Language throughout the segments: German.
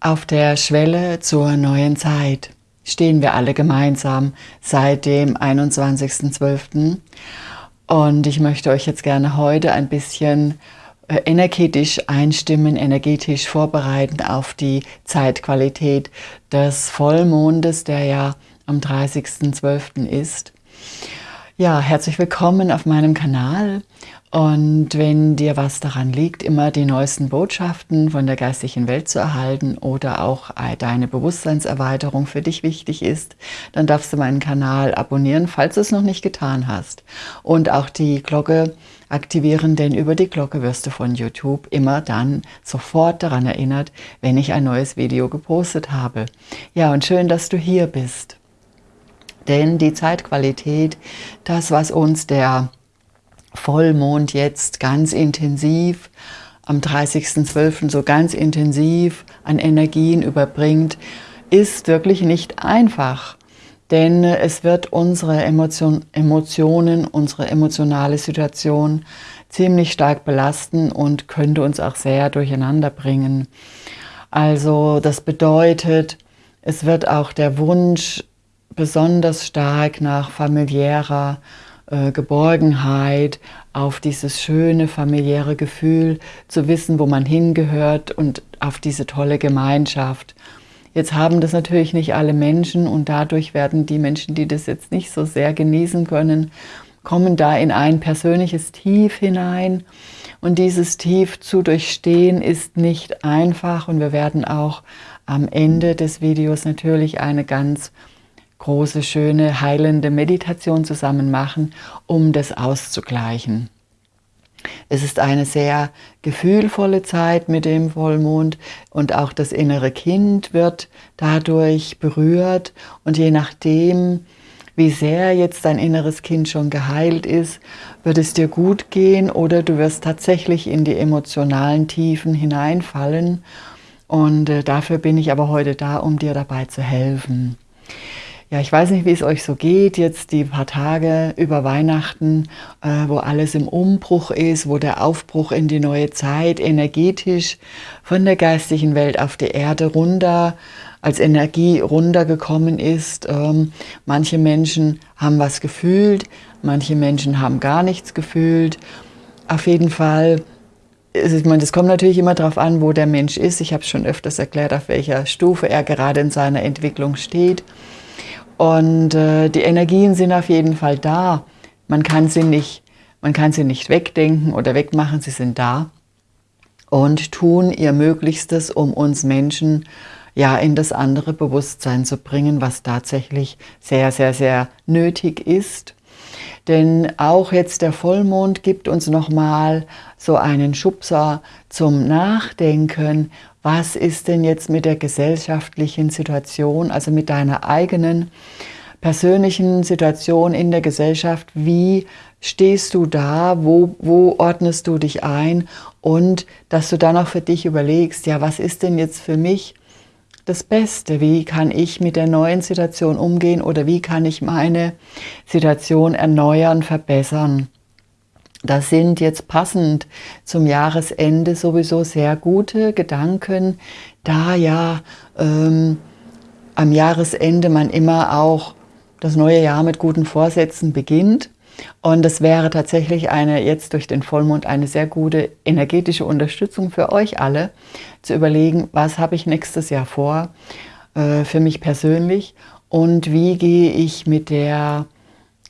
Auf der Schwelle zur neuen Zeit stehen wir alle gemeinsam seit dem 21.12. Und ich möchte euch jetzt gerne heute ein bisschen äh, energetisch einstimmen, energetisch vorbereiten auf die Zeitqualität des Vollmondes, der ja am 30.12. ist. Ja, herzlich willkommen auf meinem Kanal und wenn dir was daran liegt, immer die neuesten Botschaften von der geistigen Welt zu erhalten oder auch deine Bewusstseinserweiterung für dich wichtig ist, dann darfst du meinen Kanal abonnieren, falls du es noch nicht getan hast. Und auch die Glocke aktivieren, denn über die Glocke wirst du von YouTube immer dann sofort daran erinnert, wenn ich ein neues Video gepostet habe. Ja, und schön, dass du hier bist. Denn die Zeitqualität, das, was uns der Vollmond jetzt ganz intensiv, am 30.12. so ganz intensiv an Energien überbringt, ist wirklich nicht einfach. Denn es wird unsere Emotion, Emotionen, unsere emotionale Situation ziemlich stark belasten und könnte uns auch sehr durcheinander bringen. Also das bedeutet, es wird auch der Wunsch besonders stark nach familiärer äh, Geborgenheit, auf dieses schöne familiäre Gefühl zu wissen, wo man hingehört und auf diese tolle Gemeinschaft. Jetzt haben das natürlich nicht alle Menschen und dadurch werden die Menschen, die das jetzt nicht so sehr genießen können, kommen da in ein persönliches Tief hinein. Und dieses Tief zu durchstehen ist nicht einfach und wir werden auch am Ende des Videos natürlich eine ganz große, schöne, heilende Meditation zusammen machen, um das auszugleichen. Es ist eine sehr gefühlvolle Zeit mit dem Vollmond und auch das innere Kind wird dadurch berührt und je nachdem, wie sehr jetzt dein inneres Kind schon geheilt ist, wird es dir gut gehen oder du wirst tatsächlich in die emotionalen Tiefen hineinfallen und äh, dafür bin ich aber heute da, um dir dabei zu helfen. Ja, ich weiß nicht, wie es euch so geht, jetzt die paar Tage über Weihnachten, äh, wo alles im Umbruch ist, wo der Aufbruch in die neue Zeit energetisch von der geistigen Welt auf die Erde runter, als Energie runtergekommen ist. Ähm, manche Menschen haben was gefühlt, manche Menschen haben gar nichts gefühlt. Auf jeden Fall ich meine, das kommt natürlich immer darauf an, wo der Mensch ist. Ich habe schon öfters erklärt, auf welcher Stufe er gerade in seiner Entwicklung steht. Und äh, die Energien sind auf jeden Fall da. Man kann, sie nicht, man kann sie nicht wegdenken oder wegmachen, sie sind da und tun ihr Möglichstes, um uns Menschen ja in das andere Bewusstsein zu bringen, was tatsächlich sehr, sehr, sehr nötig ist. Denn auch jetzt der Vollmond gibt uns nochmal so einen Schubser zum Nachdenken. Was ist denn jetzt mit der gesellschaftlichen Situation, also mit deiner eigenen persönlichen Situation in der Gesellschaft? Wie stehst du da? Wo, wo ordnest du dich ein? Und dass du dann auch für dich überlegst, ja, was ist denn jetzt für mich das Beste? Wie kann ich mit der neuen Situation umgehen oder wie kann ich meine Situation erneuern, verbessern? Das sind jetzt passend zum Jahresende sowieso sehr gute Gedanken, da ja ähm, am Jahresende man immer auch das neue Jahr mit guten Vorsätzen beginnt. Und es wäre tatsächlich eine, jetzt durch den Vollmond eine sehr gute energetische Unterstützung für euch alle, zu überlegen, was habe ich nächstes Jahr vor, äh, für mich persönlich und wie gehe ich mit der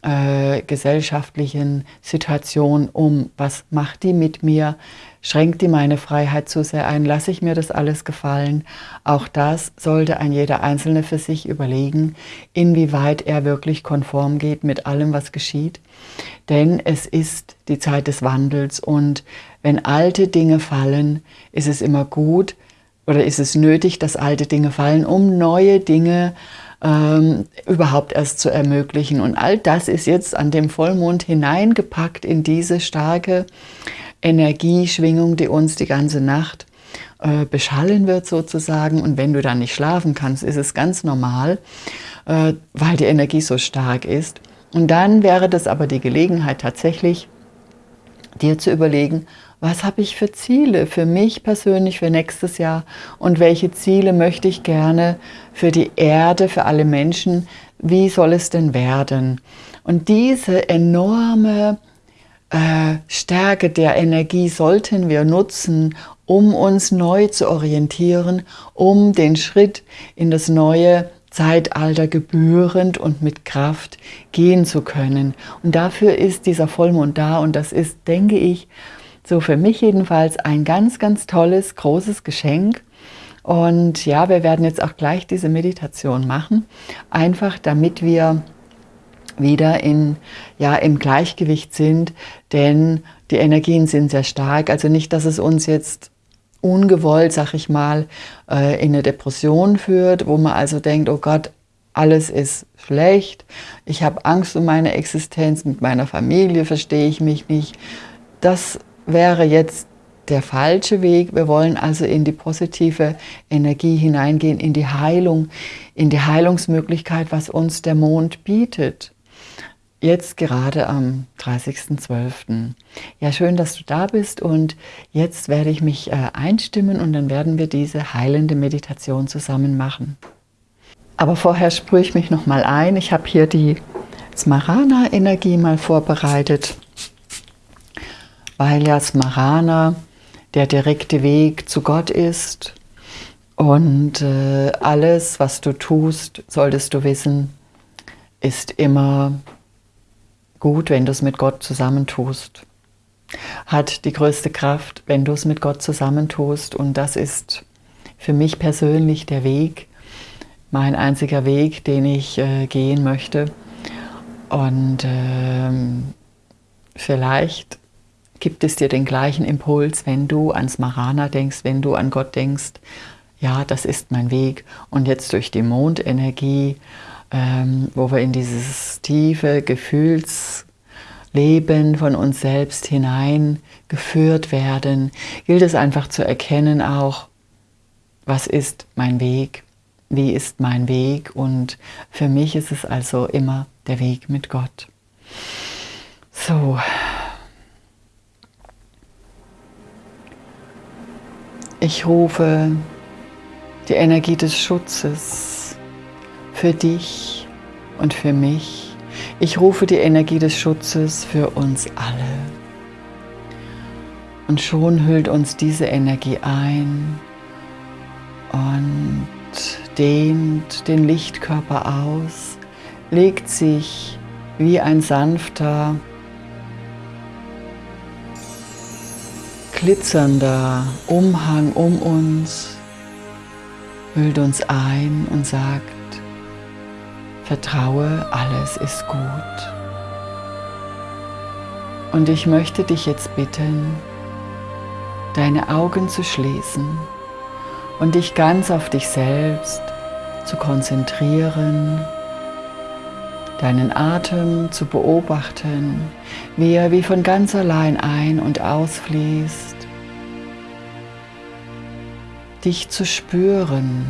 äh, gesellschaftlichen Situation um? Was macht die mit mir? Schränkt die meine Freiheit zu sehr ein? Lasse ich mir das alles gefallen? Auch das sollte ein jeder Einzelne für sich überlegen, inwieweit er wirklich konform geht mit allem, was geschieht. Denn es ist die Zeit des Wandels und wenn alte Dinge fallen, ist es immer gut oder ist es nötig, dass alte Dinge fallen, um neue Dinge ähm, überhaupt erst zu ermöglichen. Und all das ist jetzt an dem Vollmond hineingepackt in diese starke Energieschwingung, die uns die ganze Nacht äh, beschallen wird sozusagen. Und wenn du dann nicht schlafen kannst, ist es ganz normal, äh, weil die Energie so stark ist. Und dann wäre das aber die Gelegenheit tatsächlich, dir zu überlegen, was habe ich für Ziele für mich persönlich für nächstes Jahr und welche Ziele möchte ich gerne für die Erde, für alle Menschen, wie soll es denn werden? Und diese enorme äh, Stärke der Energie sollten wir nutzen, um uns neu zu orientieren, um den Schritt in das neue Zeitalter gebührend und mit Kraft gehen zu können. Und dafür ist dieser Vollmond da und das ist, denke ich, so für mich jedenfalls ein ganz, ganz tolles, großes Geschenk. Und ja, wir werden jetzt auch gleich diese Meditation machen, einfach damit wir wieder in, ja, im Gleichgewicht sind, denn die Energien sind sehr stark. Also nicht, dass es uns jetzt ungewollt, sag ich mal, äh, in eine Depression führt, wo man also denkt, oh Gott, alles ist schlecht, ich habe Angst um meine Existenz, mit meiner Familie verstehe ich mich nicht. Das wäre jetzt der falsche Weg. Wir wollen also in die positive Energie hineingehen, in die Heilung, in die Heilungsmöglichkeit, was uns der Mond bietet. Jetzt gerade am 30.12. Ja, schön, dass du da bist und jetzt werde ich mich äh, einstimmen und dann werden wir diese heilende Meditation zusammen machen. Aber vorher sprühe ich mich nochmal ein. Ich habe hier die Smarana-Energie mal vorbereitet, weil ja Smarana der direkte Weg zu Gott ist und äh, alles, was du tust, solltest du wissen, ist immer gut, wenn du es mit Gott zusammentust. Hat die größte Kraft, wenn du es mit Gott zusammentust. Und das ist für mich persönlich der Weg, mein einziger Weg, den ich äh, gehen möchte. Und ähm, vielleicht gibt es dir den gleichen Impuls, wenn du ans Marana denkst, wenn du an Gott denkst. Ja, das ist mein Weg. Und jetzt durch die Mondenergie ähm, wo wir in dieses tiefe Gefühlsleben von uns selbst hineingeführt werden, gilt es einfach zu erkennen auch, was ist mein Weg, wie ist mein Weg und für mich ist es also immer der Weg mit Gott. So. Ich rufe die Energie des Schutzes für dich und für mich. Ich rufe die Energie des Schutzes für uns alle. Und schon hüllt uns diese Energie ein und dehnt den Lichtkörper aus, legt sich wie ein sanfter, glitzernder Umhang um uns, hüllt uns ein und sagt, Vertraue, alles ist gut. Und ich möchte dich jetzt bitten, deine Augen zu schließen und dich ganz auf dich selbst zu konzentrieren, deinen Atem zu beobachten, wie er wie von ganz allein ein- und ausfließt, dich zu spüren,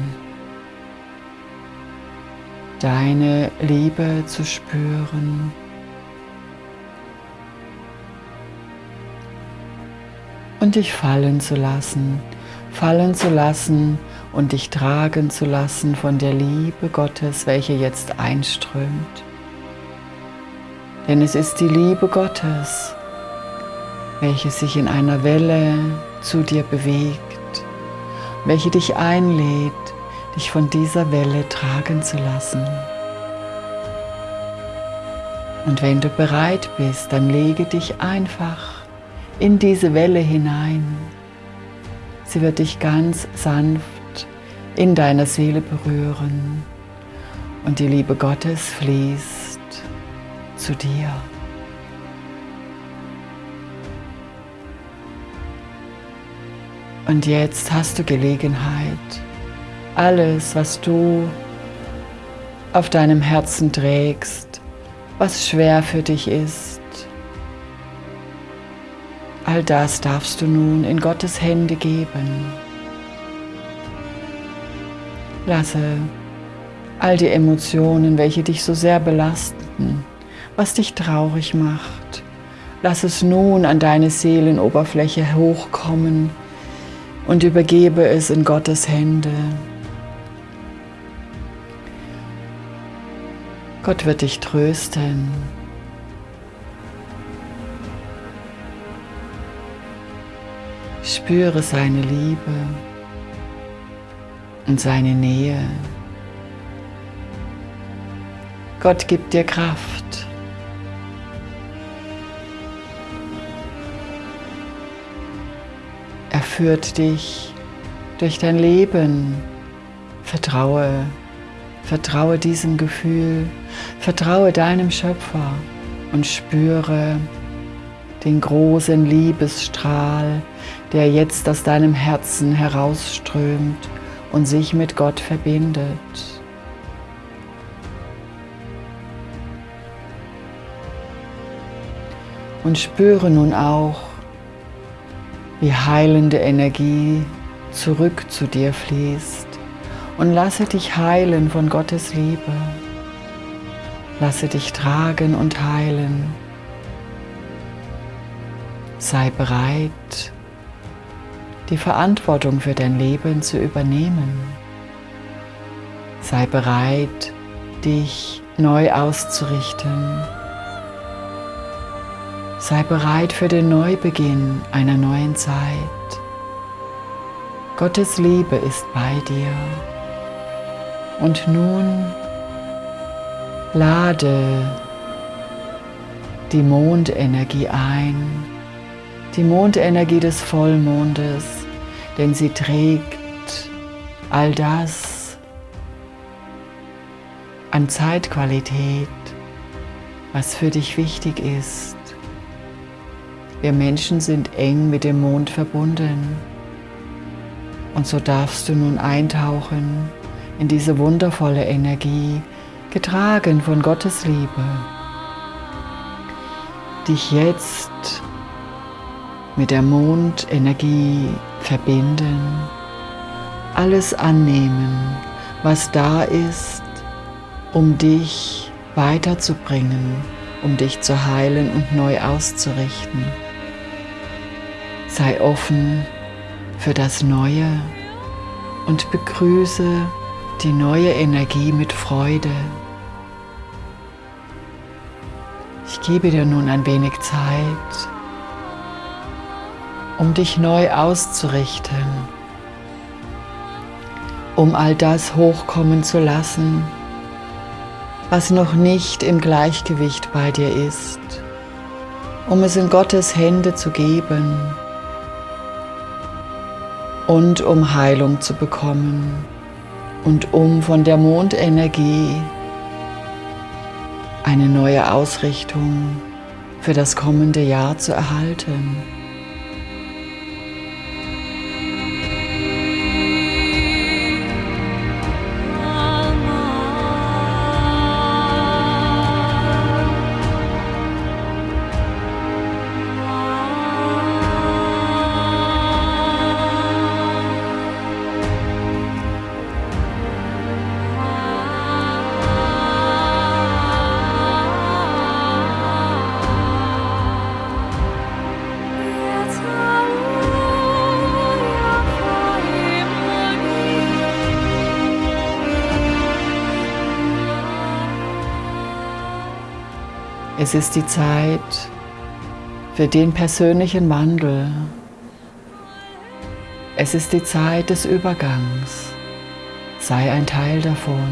deine Liebe zu spüren. Und dich fallen zu lassen, fallen zu lassen und dich tragen zu lassen von der Liebe Gottes, welche jetzt einströmt. Denn es ist die Liebe Gottes, welche sich in einer Welle zu dir bewegt, welche dich einlädt, dich von dieser Welle tragen zu lassen. Und wenn du bereit bist, dann lege dich einfach in diese Welle hinein. Sie wird dich ganz sanft in deiner Seele berühren und die Liebe Gottes fließt zu dir. Und jetzt hast du Gelegenheit, alles, was du auf deinem Herzen trägst, was schwer für dich ist. All das darfst du nun in Gottes Hände geben. Lasse all die Emotionen, welche dich so sehr belasten, was dich traurig macht, Lass es nun an deine Seelenoberfläche hochkommen und übergebe es in Gottes Hände. Gott wird dich trösten. Spüre seine Liebe und seine Nähe. Gott gibt dir Kraft. Er führt dich durch dein Leben. Vertraue, vertraue diesem Gefühl, vertraue deinem Schöpfer und spüre den großen Liebesstrahl, der jetzt aus deinem Herzen herausströmt und sich mit Gott verbindet. Und spüre nun auch, wie heilende Energie zurück zu dir fließt und lasse dich heilen von Gottes Liebe. Lasse dich tragen und heilen. Sei bereit, die Verantwortung für dein Leben zu übernehmen. Sei bereit, dich neu auszurichten. Sei bereit für den Neubeginn einer neuen Zeit. Gottes Liebe ist bei dir. Und nun lade die Mondenergie ein, die Mondenergie des Vollmondes, denn sie trägt all das an Zeitqualität, was für dich wichtig ist. Wir Menschen sind eng mit dem Mond verbunden. Und so darfst du nun eintauchen in diese wundervolle Energie, getragen von Gottes Liebe. Dich jetzt mit der Mondenergie verbinden, alles annehmen, was da ist, um dich weiterzubringen, um dich zu heilen und neu auszurichten. Sei offen für das Neue und begrüße die neue Energie mit Freude. Ich gebe dir nun ein wenig Zeit, um dich neu auszurichten, um all das hochkommen zu lassen, was noch nicht im Gleichgewicht bei dir ist, um es in Gottes Hände zu geben und um Heilung zu bekommen und um von der Mondenergie eine neue Ausrichtung für das kommende Jahr zu erhalten. Es ist die Zeit für den persönlichen Wandel. Es ist die Zeit des Übergangs. Sei ein Teil davon.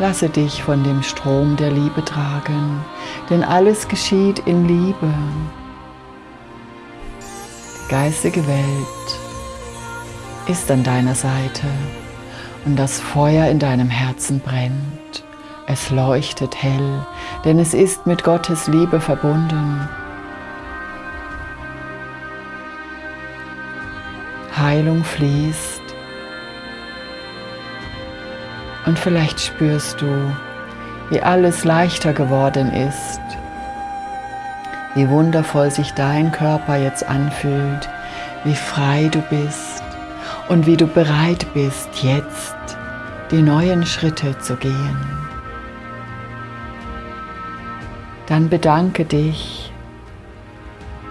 Lasse dich von dem Strom der Liebe tragen, denn alles geschieht in Liebe. Die geistige Welt ist an deiner Seite und das Feuer in deinem Herzen brennt. Es leuchtet hell, denn es ist mit Gottes Liebe verbunden. Heilung fließt. Und vielleicht spürst du, wie alles leichter geworden ist, wie wundervoll sich dein Körper jetzt anfühlt, wie frei du bist. Und wie du bereit bist, jetzt die neuen Schritte zu gehen. Dann bedanke dich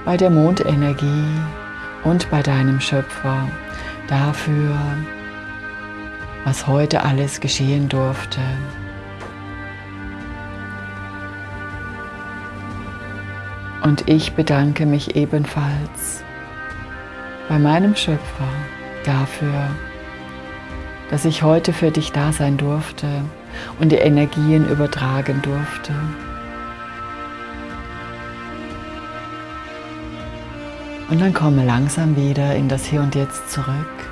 bei der Mondenergie, und bei deinem Schöpfer dafür, was heute alles geschehen durfte. Und ich bedanke mich ebenfalls bei meinem Schöpfer dafür, dass ich heute für dich da sein durfte und die Energien übertragen durfte. Und dann komme langsam wieder in das Hier und Jetzt zurück.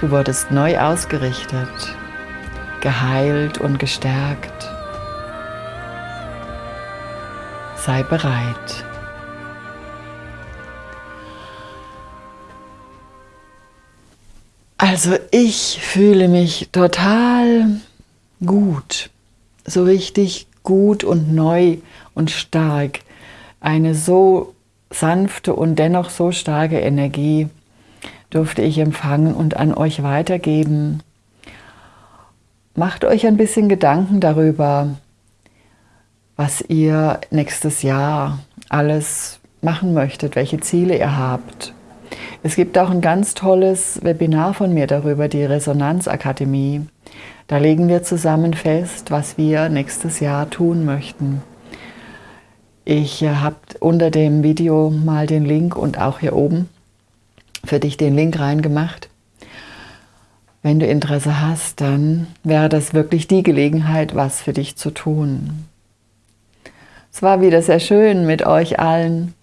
Du wurdest neu ausgerichtet, geheilt und gestärkt. Sei bereit. Also ich fühle mich total gut, so richtig gut und neu und stark. Eine so sanfte und dennoch so starke Energie durfte ich empfangen und an euch weitergeben. Macht euch ein bisschen Gedanken darüber, was ihr nächstes Jahr alles machen möchtet, welche Ziele ihr habt. Es gibt auch ein ganz tolles Webinar von mir darüber, die Resonanzakademie. Da legen wir zusammen fest, was wir nächstes Jahr tun möchten. Ich äh, habe unter dem Video mal den Link und auch hier oben für dich den Link reingemacht. Wenn du Interesse hast, dann wäre das wirklich die Gelegenheit, was für dich zu tun. Es war wieder sehr schön mit euch allen.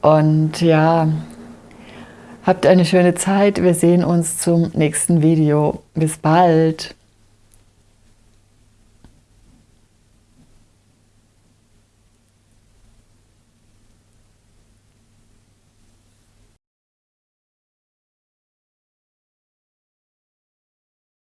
Und ja, habt eine schöne Zeit. Wir sehen uns zum nächsten Video. Bis bald.